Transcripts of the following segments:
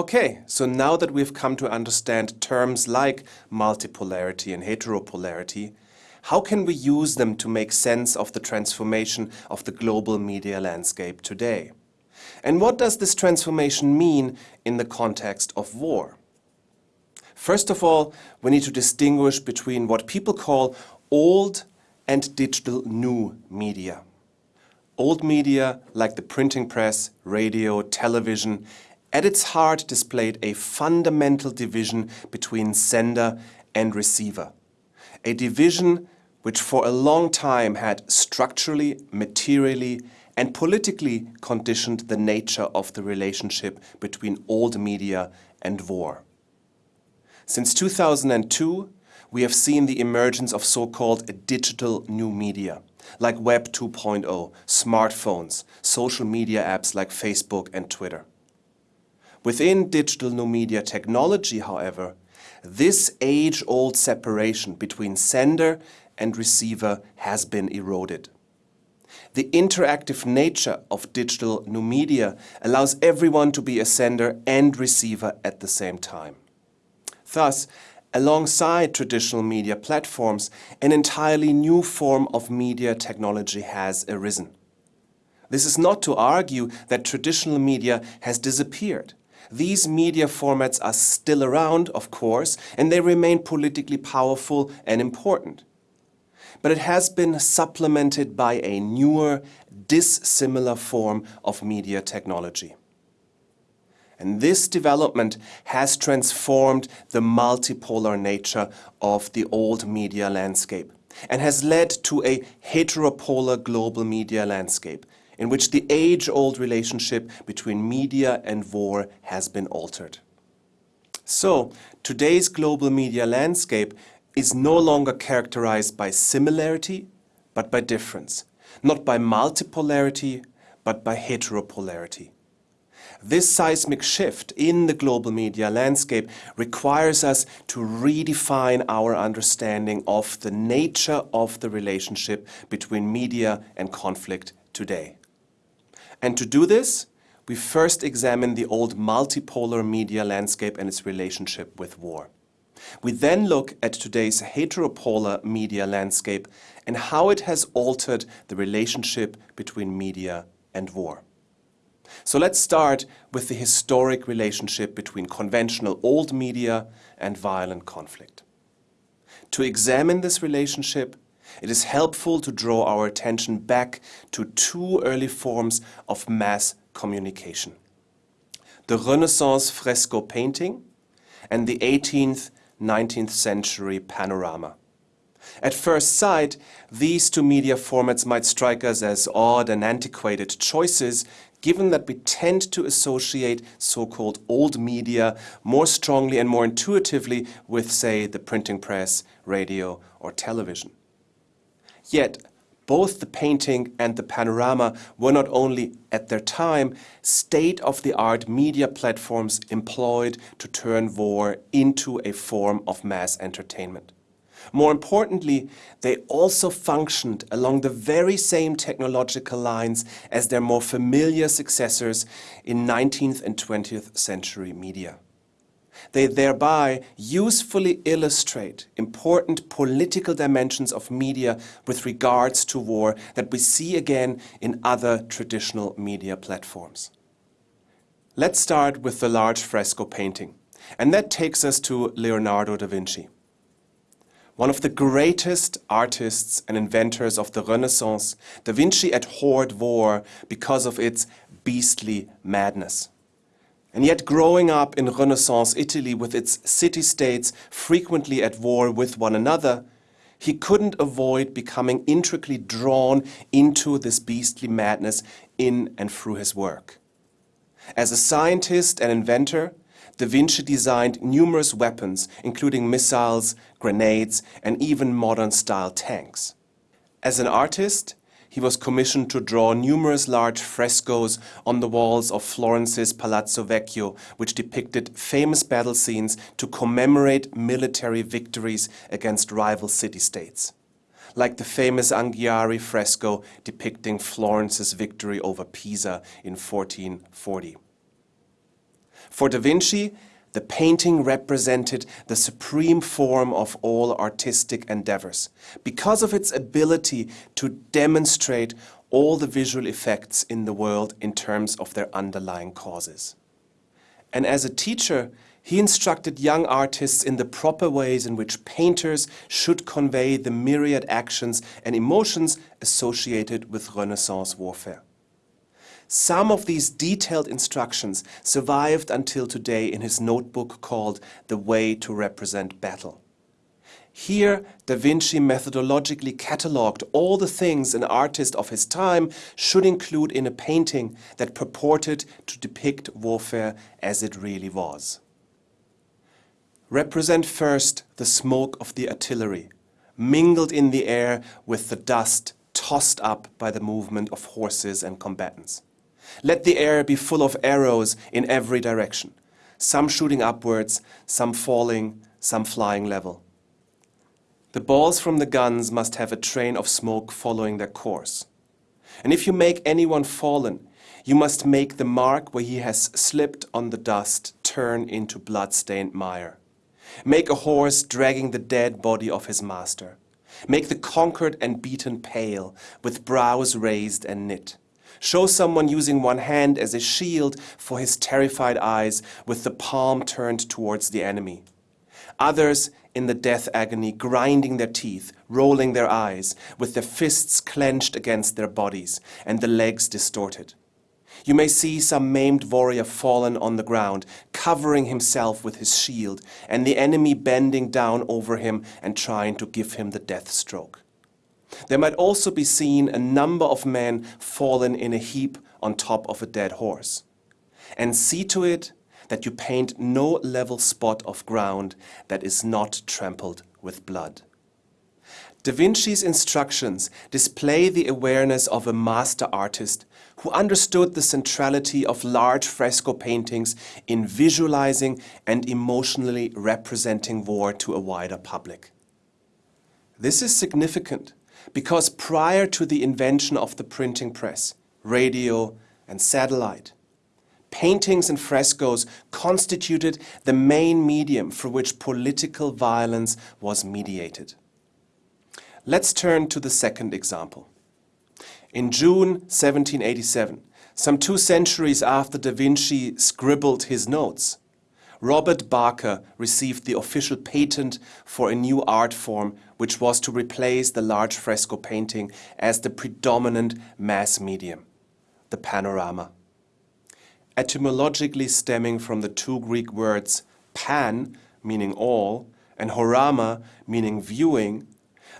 Okay, so now that we've come to understand terms like multipolarity and heteropolarity, how can we use them to make sense of the transformation of the global media landscape today? And what does this transformation mean in the context of war? First of all, we need to distinguish between what people call old and digital new media. Old media, like the printing press, radio, television, at its heart displayed a fundamental division between sender and receiver. A division which for a long time had structurally, materially and politically conditioned the nature of the relationship between old media and war. Since 2002, we have seen the emergence of so-called digital new media, like Web 2.0, smartphones, social media apps like Facebook and Twitter. Within digital new media technology, however, this age-old separation between sender and receiver has been eroded. The interactive nature of digital new media allows everyone to be a sender and receiver at the same time. Thus, alongside traditional media platforms, an entirely new form of media technology has arisen. This is not to argue that traditional media has disappeared. These media formats are still around, of course, and they remain politically powerful and important. But it has been supplemented by a newer, dissimilar form of media technology. And this development has transformed the multipolar nature of the old media landscape and has led to a heteropolar global media landscape in which the age-old relationship between media and war has been altered. So, today's global media landscape is no longer characterized by similarity, but by difference, not by multipolarity, but by heteropolarity. This seismic shift in the global media landscape requires us to redefine our understanding of the nature of the relationship between media and conflict today. And to do this, we first examine the old multipolar media landscape and its relationship with war. We then look at today's heteropolar media landscape and how it has altered the relationship between media and war. So let's start with the historic relationship between conventional old media and violent conflict. To examine this relationship, it is helpful to draw our attention back to two early forms of mass communication. The Renaissance fresco painting and the 18th 19th century panorama. At first sight, these two media formats might strike us as odd and antiquated choices, given that we tend to associate so-called old media more strongly and more intuitively with, say, the printing press, radio or television. Yet, both the painting and the panorama were not only, at their time, state-of-the-art media platforms employed to turn war into a form of mass entertainment. More importantly, they also functioned along the very same technological lines as their more familiar successors in 19th and 20th century media. They thereby usefully illustrate important political dimensions of media with regards to war that we see again in other traditional media platforms. Let's start with the large fresco painting, and that takes us to Leonardo da Vinci. One of the greatest artists and inventors of the Renaissance, Da Vinci abhorred war because of its beastly madness. And yet growing up in Renaissance Italy with its city-states frequently at war with one another, he couldn't avoid becoming intricately drawn into this beastly madness in and through his work. As a scientist and inventor, Da Vinci designed numerous weapons, including missiles, grenades, and even modern-style tanks. As an artist, he was commissioned to draw numerous large frescoes on the walls of Florence's Palazzo Vecchio, which depicted famous battle scenes to commemorate military victories against rival city-states. Like the famous Anghiari fresco depicting Florence's victory over Pisa in 1440. For Da Vinci, the painting represented the supreme form of all artistic endeavors because of its ability to demonstrate all the visual effects in the world in terms of their underlying causes. And as a teacher, he instructed young artists in the proper ways in which painters should convey the myriad actions and emotions associated with Renaissance warfare. Some of these detailed instructions survived until today in his notebook called The Way to Represent Battle. Here, Da Vinci methodologically catalogued all the things an artist of his time should include in a painting that purported to depict warfare as it really was. Represent first the smoke of the artillery, mingled in the air with the dust tossed up by the movement of horses and combatants. Let the air be full of arrows in every direction, some shooting upwards, some falling, some flying level. The balls from the guns must have a train of smoke following their course. And if you make anyone fallen, you must make the mark where he has slipped on the dust turn into blood-stained mire. Make a horse dragging the dead body of his master. Make the conquered and beaten pale, with brows raised and knit. Show someone using one hand as a shield for his terrified eyes, with the palm turned towards the enemy. Others in the death agony, grinding their teeth, rolling their eyes, with their fists clenched against their bodies and the legs distorted. You may see some maimed warrior fallen on the ground, covering himself with his shield, and the enemy bending down over him and trying to give him the death stroke. There might also be seen a number of men fallen in a heap on top of a dead horse. And see to it that you paint no level spot of ground that is not trampled with blood. Da Vinci's instructions display the awareness of a master artist who understood the centrality of large fresco paintings in visualizing and emotionally representing war to a wider public. This is significant because prior to the invention of the printing press, radio and satellite, paintings and frescoes constituted the main medium for which political violence was mediated. Let's turn to the second example. In June 1787, some two centuries after Da Vinci scribbled his notes, Robert Barker received the official patent for a new art form which was to replace the large fresco painting as the predominant mass medium, the panorama etymologically stemming from the two Greek words pan, meaning all, and horama, meaning viewing,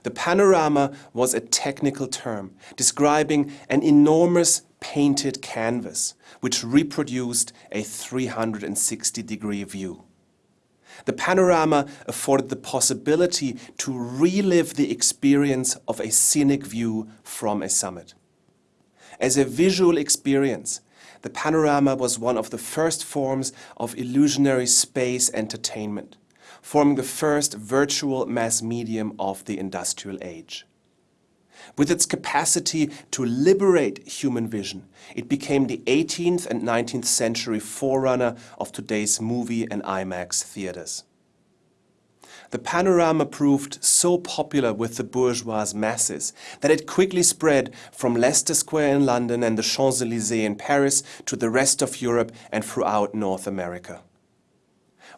the panorama was a technical term describing an enormous painted canvas which reproduced a 360 degree view. The panorama afforded the possibility to relive the experience of a scenic view from a summit. As a visual experience, the panorama was one of the first forms of illusionary space entertainment, forming the first virtual mass medium of the industrial age. With its capacity to liberate human vision, it became the 18th and 19th century forerunner of today's movie and IMAX theaters. The panorama proved so popular with the bourgeois masses that it quickly spread from Leicester Square in London and the Champs-Élysées in Paris to the rest of Europe and throughout North America.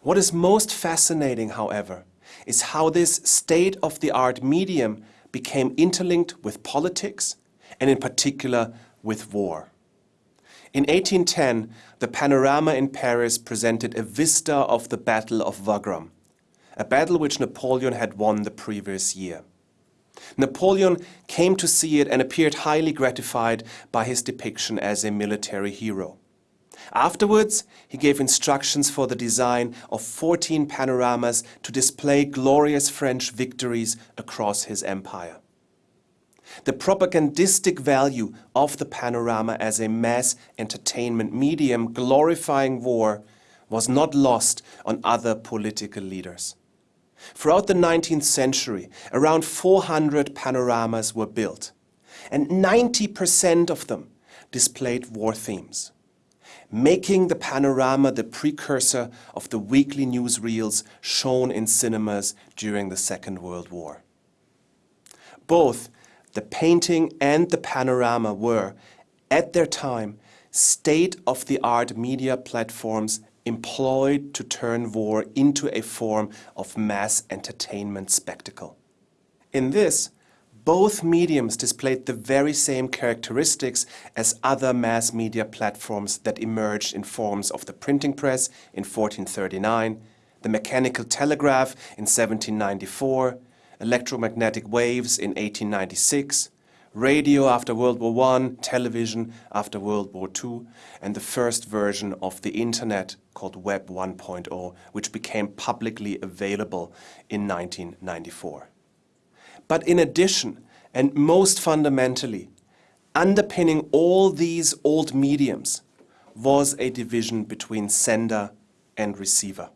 What is most fascinating, however, is how this state-of-the-art medium became interlinked with politics and in particular with war. In 1810, the panorama in Paris presented a vista of the Battle of Wagram, a battle which Napoleon had won the previous year. Napoleon came to see it and appeared highly gratified by his depiction as a military hero. Afterwards, he gave instructions for the design of 14 panoramas to display glorious French victories across his empire. The propagandistic value of the panorama as a mass entertainment medium glorifying war was not lost on other political leaders. Throughout the 19th century, around 400 panoramas were built, and 90% of them displayed war themes. Making the panorama the precursor of the weekly newsreels shown in cinemas during the Second World War. Both the painting and the panorama were, at their time, state-of-the-art media platforms employed to turn war into a form of mass entertainment spectacle. In this, both mediums displayed the very same characteristics as other mass media platforms that emerged in forms of the printing press in 1439, the mechanical telegraph in 1794, electromagnetic waves in 1896, radio after World War I, television after World War II, and the first version of the Internet called Web 1.0, which became publicly available in 1994. But in addition, and most fundamentally, underpinning all these old mediums was a division between sender and receiver.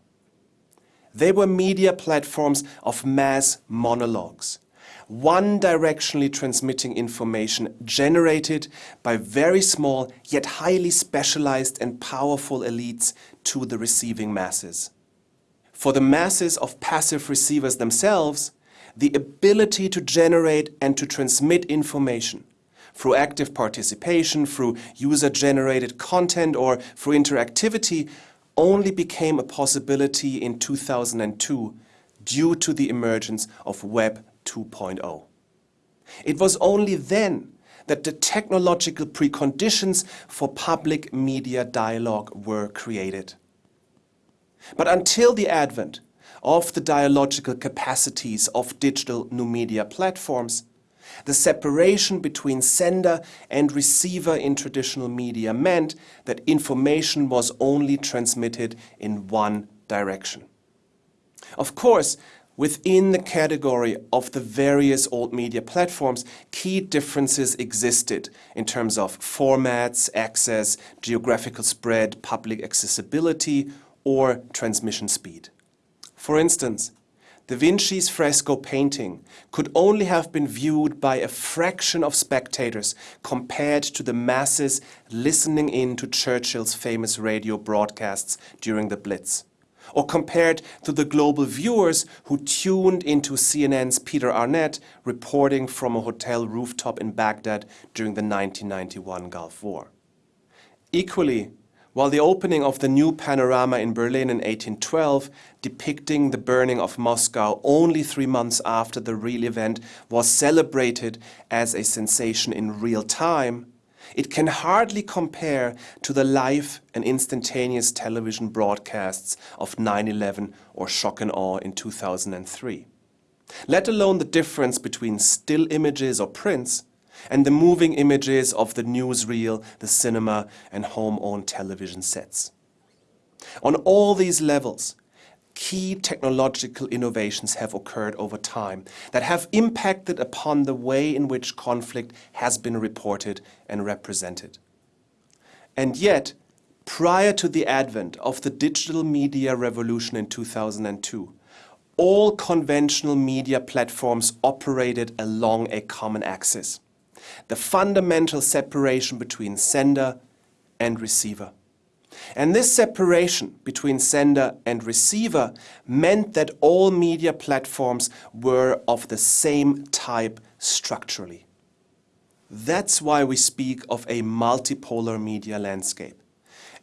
They were media platforms of mass monologues, one directionally transmitting information generated by very small yet highly specialized and powerful elites to the receiving masses. For the masses of passive receivers themselves, the ability to generate and to transmit information through active participation, through user-generated content or through interactivity only became a possibility in 2002 due to the emergence of Web 2.0. It was only then that the technological preconditions for public media dialogue were created. But until the advent of the dialogical capacities of digital new media platforms, the separation between sender and receiver in traditional media meant that information was only transmitted in one direction. Of course, within the category of the various old media platforms, key differences existed in terms of formats, access, geographical spread, public accessibility, or transmission speed. For instance, Da Vinci's fresco painting could only have been viewed by a fraction of spectators compared to the masses listening in to Churchill's famous radio broadcasts during the Blitz, or compared to the global viewers who tuned into CNN's Peter Arnett reporting from a hotel rooftop in Baghdad during the 1991 Gulf War. Equally, while the opening of the new panorama in Berlin in 1812, depicting the burning of Moscow only three months after the real event, was celebrated as a sensation in real time, it can hardly compare to the live and instantaneous television broadcasts of 9-11 or Shock and Awe in 2003. Let alone the difference between still images or prints and the moving images of the newsreel, the cinema and home-owned television sets. On all these levels, key technological innovations have occurred over time that have impacted upon the way in which conflict has been reported and represented. And yet, prior to the advent of the digital media revolution in 2002, all conventional media platforms operated along a common axis the fundamental separation between sender and receiver. And this separation between sender and receiver meant that all media platforms were of the same type structurally. That's why we speak of a multipolar media landscape.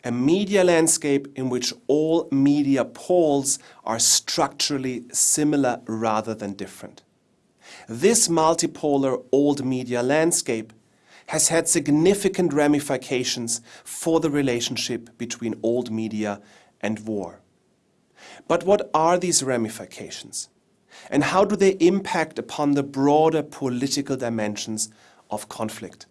A media landscape in which all media poles are structurally similar rather than different. This multipolar old media landscape has had significant ramifications for the relationship between old media and war. But what are these ramifications? And how do they impact upon the broader political dimensions of conflict?